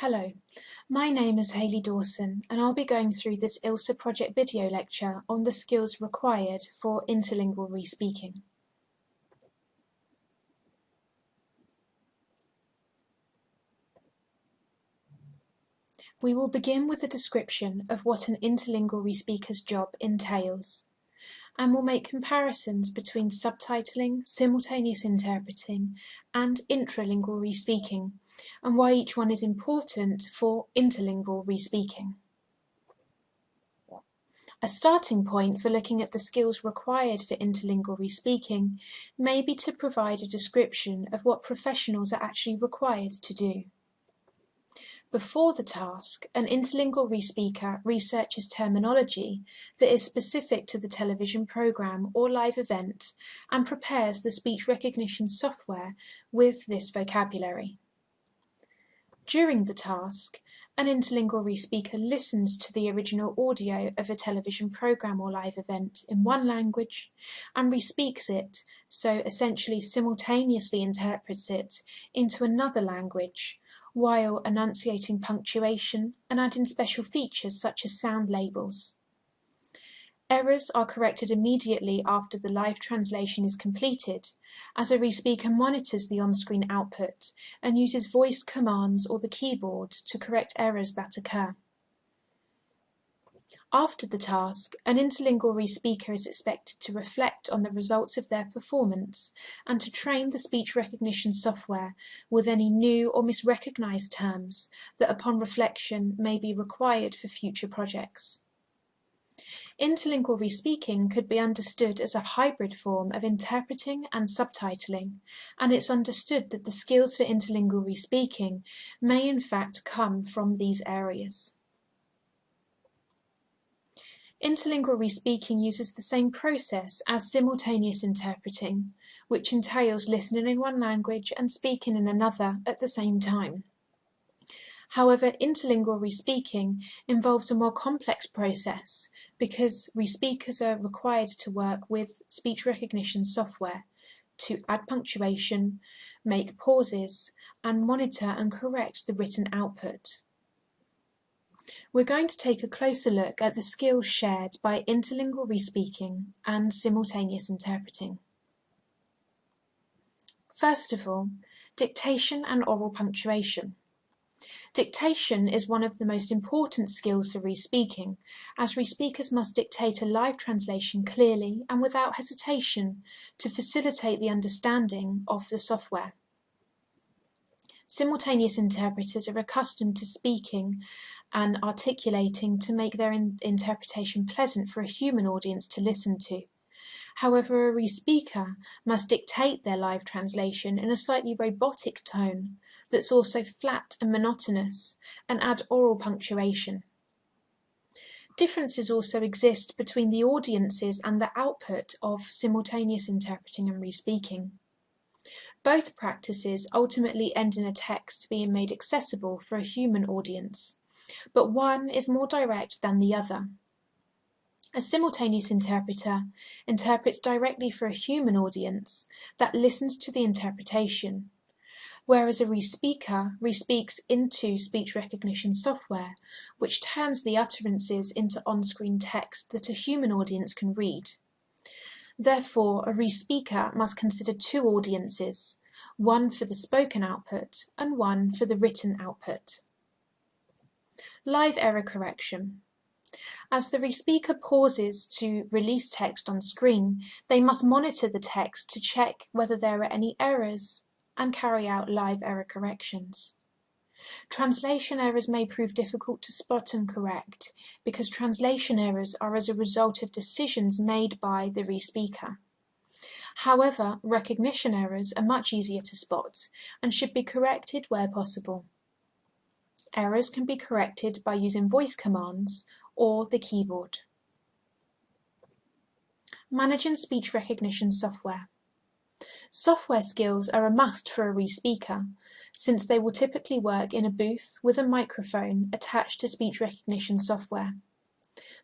Hello, my name is Hayley Dawson and I'll be going through this ILSA project video lecture on the skills required for interlingual re-speaking. We will begin with a description of what an interlingual re-speaker's job entails and will make comparisons between subtitling, simultaneous interpreting and intralingual re-speaking and why each one is important for interlingual re-speaking. A starting point for looking at the skills required for interlingual re-speaking may be to provide a description of what professionals are actually required to do. Before the task, an interlingual re-speaker researches terminology that is specific to the television program or live event and prepares the speech recognition software with this vocabulary. During the task, an interlingual re-speaker listens to the original audio of a television program or live event in one language and re-speaks it, so essentially simultaneously interprets it into another language, while enunciating punctuation and adding special features such as sound labels. Errors are corrected immediately after the live translation is completed, as a re-speaker monitors the on-screen output and uses voice commands or the keyboard to correct errors that occur. After the task, an interlingual re-speaker is expected to reflect on the results of their performance and to train the speech recognition software with any new or misrecognized terms that upon reflection may be required for future projects. Interlingual re-speaking could be understood as a hybrid form of interpreting and subtitling, and it's understood that the skills for interlingual re-speaking may in fact come from these areas. Interlingual re-speaking uses the same process as simultaneous interpreting, which entails listening in one language and speaking in another at the same time. However, interlingual re-speaking involves a more complex process because re-speakers are required to work with speech recognition software to add punctuation, make pauses, and monitor and correct the written output. We're going to take a closer look at the skills shared by interlingual re-speaking and simultaneous interpreting. First of all, dictation and oral punctuation. Dictation is one of the most important skills for re-speaking, as re-speakers must dictate a live translation clearly and without hesitation to facilitate the understanding of the software. Simultaneous interpreters are accustomed to speaking and articulating to make their in interpretation pleasant for a human audience to listen to. However, a re-speaker must dictate their live translation in a slightly robotic tone that's also flat and monotonous, and add oral punctuation. Differences also exist between the audiences and the output of simultaneous interpreting and re-speaking. Both practices ultimately end in a text being made accessible for a human audience, but one is more direct than the other. A simultaneous interpreter interprets directly for a human audience that listens to the interpretation, whereas a re-speaker re-speaks into speech recognition software, which turns the utterances into on-screen text that a human audience can read. Therefore, a re-speaker must consider two audiences, one for the spoken output and one for the written output. Live error correction. As the re-speaker pauses to release text on screen, they must monitor the text to check whether there are any errors and carry out live error corrections. Translation errors may prove difficult to spot and correct because translation errors are as a result of decisions made by the re-speaker. However, recognition errors are much easier to spot and should be corrected where possible. Errors can be corrected by using voice commands or the keyboard. Managing speech recognition software. Software skills are a must for a re-speaker, since they will typically work in a booth with a microphone attached to speech recognition software.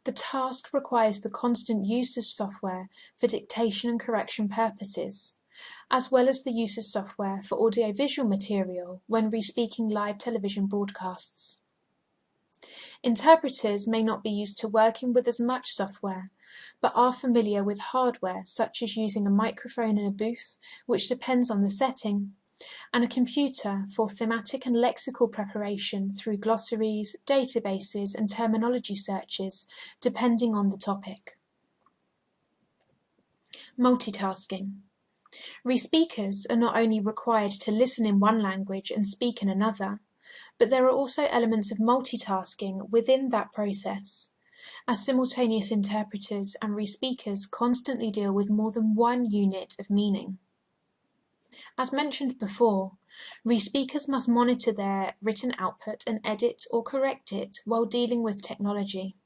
The task requires the constant use of software for dictation and correction purposes, as well as the use of software for audiovisual material when respeaking live television broadcasts. Interpreters may not be used to working with as much software, but are familiar with hardware such as using a microphone in a booth, which depends on the setting, and a computer for thematic and lexical preparation through glossaries, databases and terminology searches, depending on the topic. Multitasking. Respeakers are not only required to listen in one language and speak in another, but there are also elements of multitasking within that process, as simultaneous interpreters and respeakers constantly deal with more than one unit of meaning. As mentioned before, respeakers must monitor their written output and edit or correct it while dealing with technology.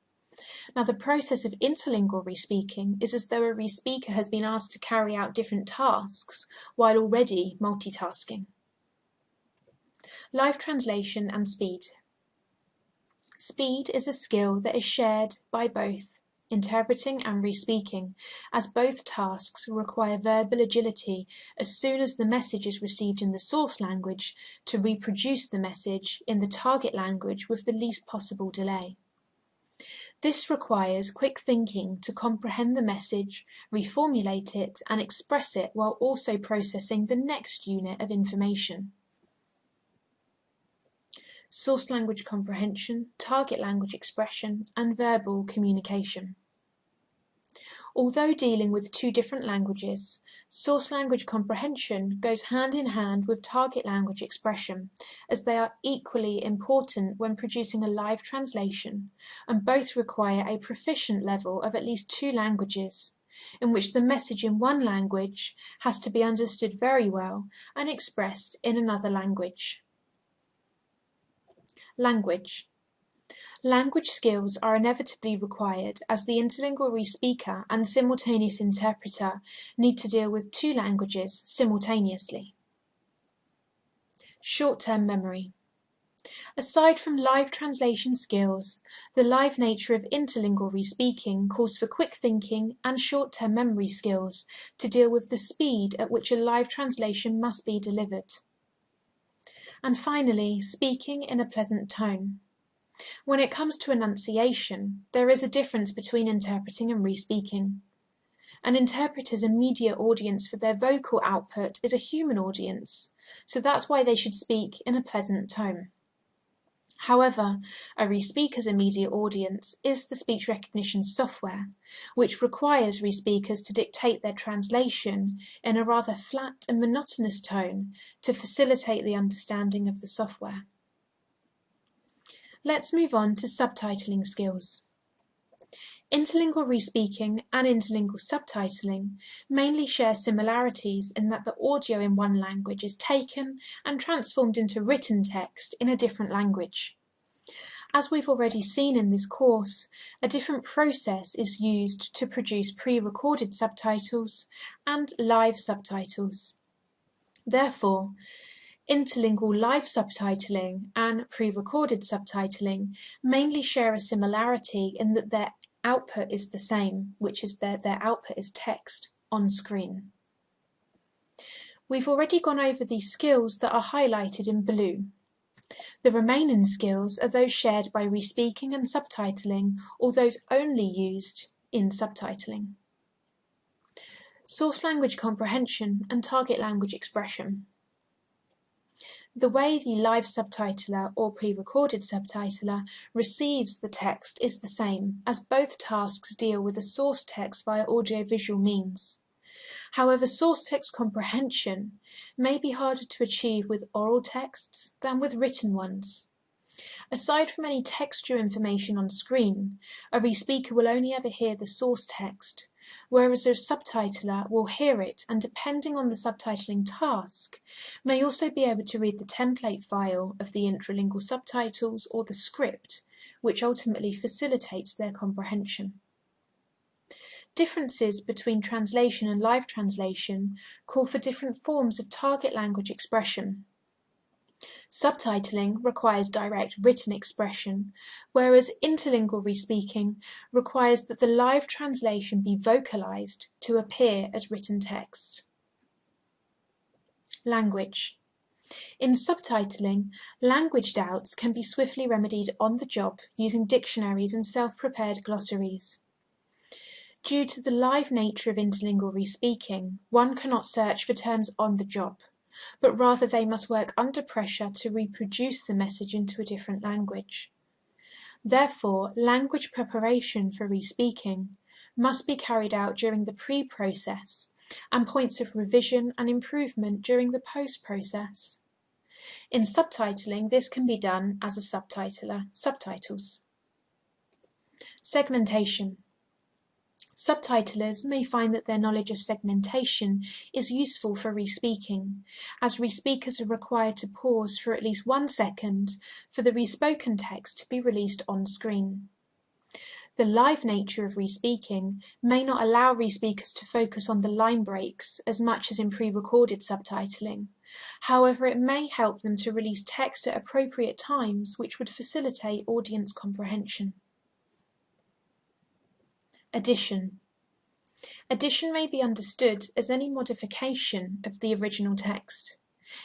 Now, the process of interlingual respeaking is as though a respeaker has been asked to carry out different tasks while already multitasking. Live translation and speed. Speed is a skill that is shared by both interpreting and respeaking, as both tasks require verbal agility as soon as the message is received in the source language to reproduce the message in the target language with the least possible delay. This requires quick thinking to comprehend the message, reformulate it, and express it while also processing the next unit of information. Source language comprehension, target language expression, and verbal communication. Although dealing with two different languages, source language comprehension goes hand in hand with target language expression, as they are equally important when producing a live translation, and both require a proficient level of at least two languages, in which the message in one language has to be understood very well and expressed in another language. Language Language skills are inevitably required as the interlingual speaker and simultaneous interpreter need to deal with two languages simultaneously. Short-term memory. Aside from live translation skills, the live nature of interlingual respeaking calls for quick thinking and short-term memory skills to deal with the speed at which a live translation must be delivered. And finally, speaking in a pleasant tone. When it comes to enunciation, there is a difference between interpreting and respeaking. An interpreter's immediate audience for their vocal output is a human audience, so that's why they should speak in a pleasant tone. However, a respeaker's immediate audience is the speech recognition software, which requires respeakers to dictate their translation in a rather flat and monotonous tone to facilitate the understanding of the software. Let's move on to subtitling skills. Interlingual respeaking and interlingual subtitling mainly share similarities in that the audio in one language is taken and transformed into written text in a different language. As we've already seen in this course, a different process is used to produce pre-recorded subtitles and live subtitles. Therefore, Interlingual live subtitling and pre-recorded subtitling mainly share a similarity in that their output is the same, which is that their output is text on screen. We've already gone over these skills that are highlighted in blue. The remaining skills are those shared by respeaking and subtitling or those only used in subtitling. Source language comprehension and target language expression. The way the live subtitler or pre-recorded subtitler receives the text is the same, as both tasks deal with the source text via audiovisual means. However, source text comprehension may be harder to achieve with oral texts than with written ones. Aside from any textual information on screen, a respeaker will only ever hear the source text, whereas a subtitler will hear it and depending on the subtitling task, may also be able to read the template file of the intralingual subtitles or the script, which ultimately facilitates their comprehension. Differences between translation and live translation call for different forms of target language expression. Subtitling requires direct written expression, whereas interlingual respeaking requires that the live translation be vocalized to appear as written text. Language. In subtitling, language doubts can be swiftly remedied on the job using dictionaries and self-prepared glossaries. Due to the live nature of interlingual respeaking, one cannot search for terms on the job, but rather they must work under pressure to reproduce the message into a different language. Therefore, language preparation for respeaking must be carried out during the pre-process and points of revision and improvement during the post-process. In subtitling, this can be done as a subtitler subtitles. Segmentation. Subtitlers may find that their knowledge of segmentation is useful for respeaking, as respeakers are required to pause for at least one second for the respoken text to be released on screen. The live nature of respeaking may not allow respeakers to focus on the line breaks as much as in pre-recorded subtitling. However, it may help them to release text at appropriate times which would facilitate audience comprehension. Edition. Edition may be understood as any modification of the original text.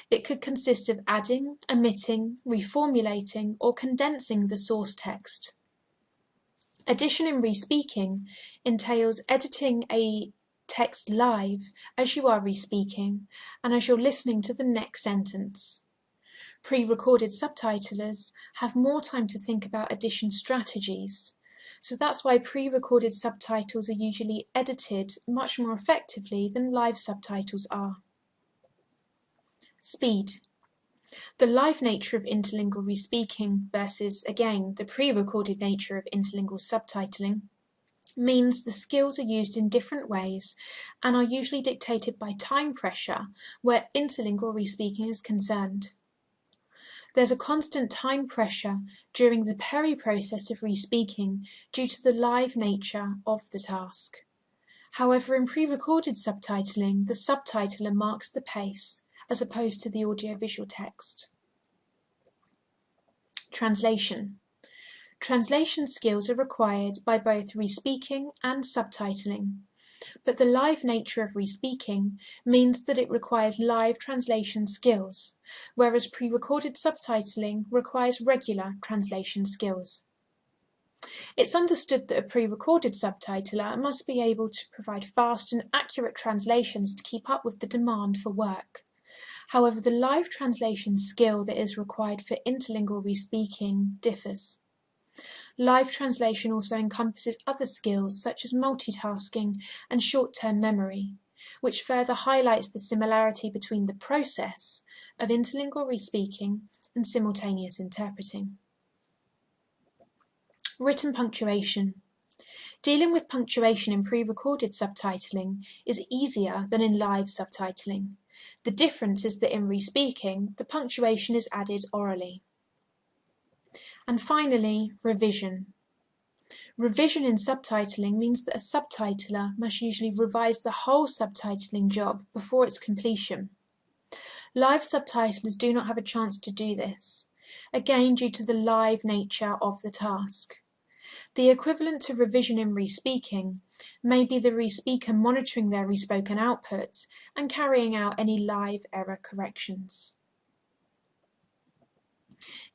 It could consist of adding, omitting, reformulating, or condensing the source text. Edition in respeaking entails editing a text live as you are respeaking and as you're listening to the next sentence. Pre-recorded subtitlers have more time to think about edition strategies, so that's why pre-recorded subtitles are usually edited much more effectively than live subtitles are. Speed. The live nature of interlingual respeaking versus, again, the pre-recorded nature of interlingual subtitling means the skills are used in different ways and are usually dictated by time pressure where interlingual respeaking is concerned. There's a constant time pressure during the peri-process of respeaking due to the live nature of the task. However, in pre-recorded subtitling, the subtitler marks the pace as opposed to the audiovisual text. Translation. Translation skills are required by both respeaking and subtitling but the live nature of respeaking means that it requires live translation skills, whereas pre-recorded subtitling requires regular translation skills. It's understood that a pre-recorded subtitler must be able to provide fast and accurate translations to keep up with the demand for work. However, the live translation skill that is required for interlingual respeaking differs. Live translation also encompasses other skills such as multitasking and short-term memory, which further highlights the similarity between the process of interlingual respeaking and simultaneous interpreting. Written punctuation. Dealing with punctuation in pre-recorded subtitling is easier than in live subtitling. The difference is that in respeaking, the punctuation is added orally. And finally, revision. Revision in subtitling means that a subtitler must usually revise the whole subtitling job before its completion. Live subtitlers do not have a chance to do this, again due to the live nature of the task. The equivalent to revision in respeaking may be the respeaker monitoring their respoken output and carrying out any live error corrections.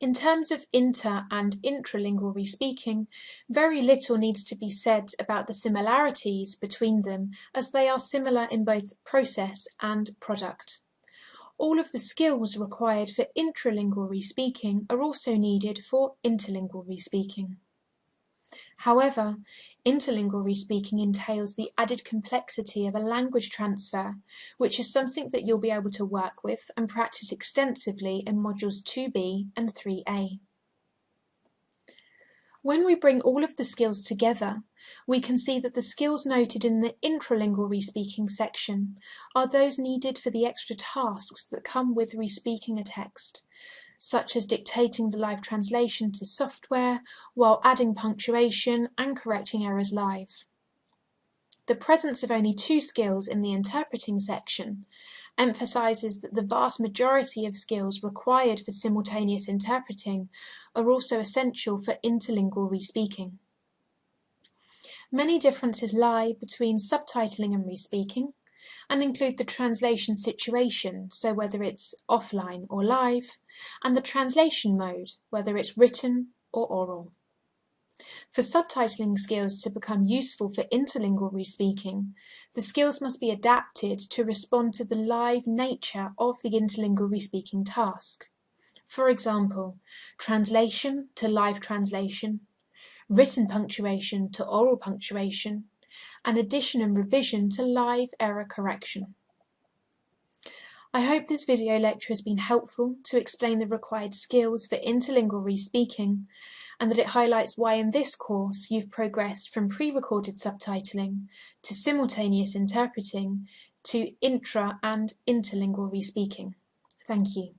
In terms of inter and intralingual respeaking, very little needs to be said about the similarities between them as they are similar in both process and product. All of the skills required for intralingual respeaking are also needed for interlingual respeaking. However, interlingual respeaking entails the added complexity of a language transfer, which is something that you'll be able to work with and practice extensively in modules 2b and 3a. When we bring all of the skills together, we can see that the skills noted in the intralingual respeaking section are those needed for the extra tasks that come with respeaking a text, such as dictating the live translation to software while adding punctuation and correcting errors live. The presence of only two skills in the interpreting section emphasises that the vast majority of skills required for simultaneous interpreting are also essential for interlingual respeaking. Many differences lie between subtitling and respeaking, and include the translation situation, so whether it's offline or live, and the translation mode, whether it's written or oral. For subtitling skills to become useful for interlingual respeaking, the skills must be adapted to respond to the live nature of the interlingual respeaking task. For example, translation to live translation, written punctuation to oral punctuation, and edition and revision to live error correction. I hope this video lecture has been helpful to explain the required skills for interlingual respeaking and that it highlights why in this course you've progressed from pre-recorded subtitling to simultaneous interpreting to intra and interlingual respeaking. Thank you.